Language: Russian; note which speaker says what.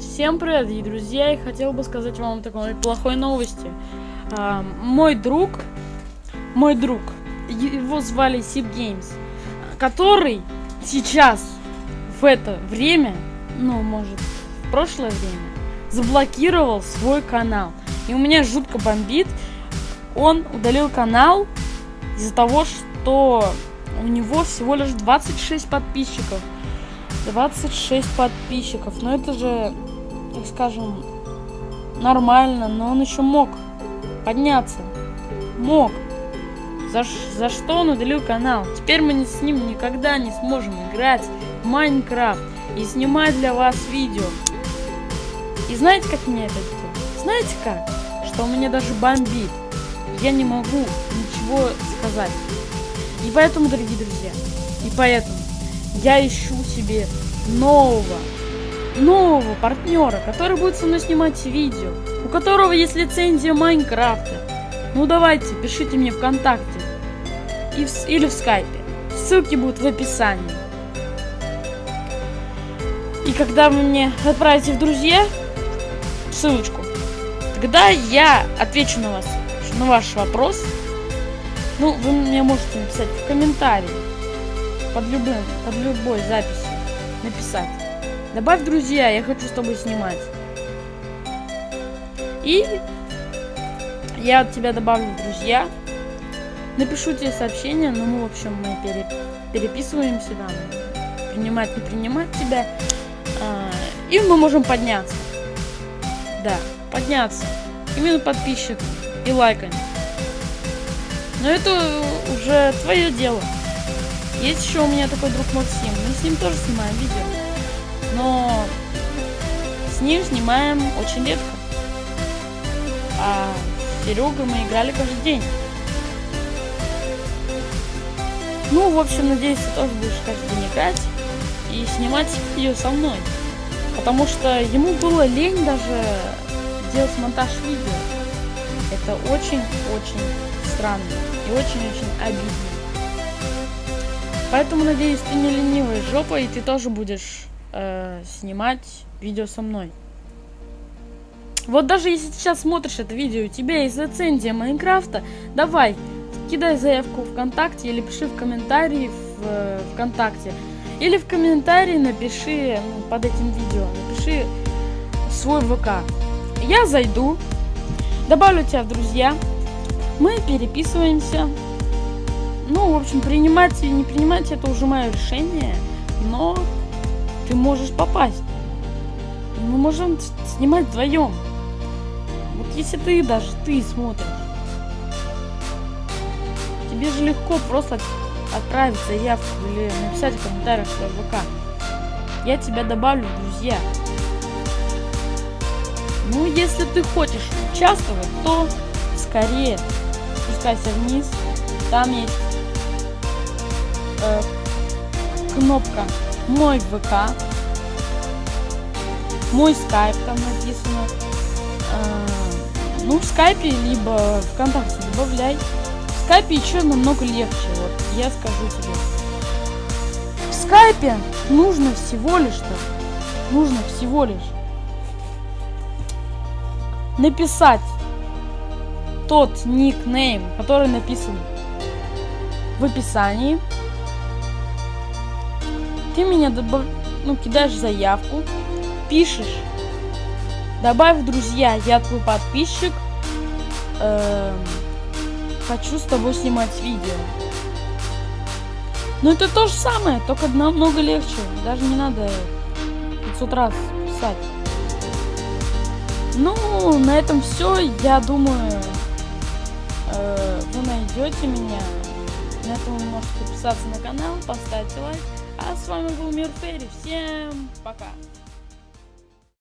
Speaker 1: Всем привет, дорогие друзья, и хотел бы сказать вам такой плохой новости. А, мой друг, мой друг, его звали Сип Games, который сейчас, в это время, ну, может, в прошлое время, заблокировал свой канал. И у меня жутко бомбит. Он удалил канал из-за того, что у него всего лишь 26 подписчиков. 26 подписчиков. Но это же, так скажем, нормально. Но он еще мог подняться. Мог. За, за что он удалил канал? Теперь мы с ним никогда не сможем играть в Майнкрафт и снимать для вас видео. И знаете, как меня это делает? Знаете как? Что у меня даже бомбит. Я не могу ничего сказать. И поэтому, дорогие друзья, и поэтому я ищу себе нового, нового партнера, который будет со мной снимать видео, у которого есть лицензия Майнкрафта. Ну давайте, пишите мне ВКонтакте и в, или в Скайпе. Ссылки будут в описании. И когда вы мне отправите в друзья ссылочку, тогда я отвечу на вас, на ваш вопрос. Ну, вы мне можете написать в комментарии под любым, под любой записью написать. Добавь друзья, я хочу с тобой снимать. И я от тебя добавлю друзья. Напишу тебе сообщение, ну мы, в общем, мы пере, переписываемся там. Принимать, не принимать тебя. А, и мы можем подняться. Да, подняться. Именно подписчик и лайками. Но это уже твое дело. Есть еще у меня такой друг Максим. Мы с ним тоже снимаем видео. Но с ним снимаем очень редко. А с Серегой мы играли каждый день. Ну, в общем, надеюсь, ты тоже будешь каждый день играть и снимать видео со мной. Потому что ему было лень даже делать монтаж видео. Это очень-очень странно и очень-очень обидно. Поэтому, надеюсь, ты не ленивая жопа, и ты тоже будешь э, снимать видео со мной. Вот даже если сейчас смотришь это видео, у тебя есть лицензия Майнкрафта, давай, кидай заявку ВКонтакте или пиши в комментарии в э, ВКонтакте. Или в комментарии напиши ну, под этим видео, напиши свой ВК. Я зайду, добавлю тебя в друзья, мы переписываемся. Ну, в общем, принимать или не принимать, это уже мое решение. Но ты можешь попасть. Мы можем снимать вдвоем. Вот если ты даже ты смотришь. Тебе же легко просто отправить заявку или написать в комментариях в ВК. Я тебя добавлю друзья. Ну, если ты хочешь участвовать, то скорее спускайся вниз. Там есть э, кнопка «Мой ВК». Мой скайп там написано. Э, ну, в скайпе, либо ВКонтакте добавляй. В скайпе еще намного легче, вот, я скажу тебе. В скайпе нужно всего лишь-то, нужно всего лишь написать тот никнейм, который написан в описании. Ты меня добав... ну, кидаешь заявку, пишешь, добавь в друзья, я твой подписчик, э, хочу с тобой снимать видео. Но это то же самое, только намного легче, даже не надо 500 раз писать. Ну, на этом все, я думаю, э, вы найдете меня. На этом вы можете подписаться на канал, поставить лайк. С вами был Мир Ферри. Всем пока!